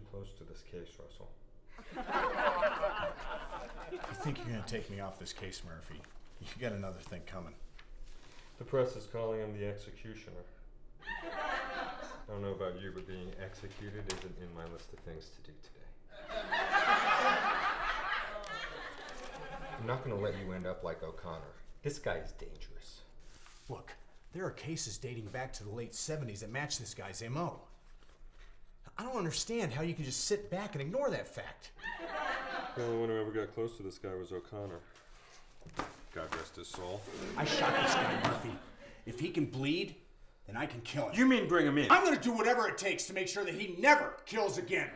close to this case, Russell. You think you're gonna take me off this case, Murphy? You got another thing coming. The press is calling him the executioner. I don't know about you, but being executed isn't in my list of things to do today. I'm not going to let you end up like O'Connor. This guy is dangerous. Look, there are cases dating back to the late 70s that match this guy's MO. I don't understand how you can just sit back and ignore that fact. The only one who ever got close to this guy was O'Connor. God rest his soul. I shot this guy, Murphy. If he can bleed, then I can kill him. You mean bring him in? I'm gonna do whatever it takes to make sure that he never kills again.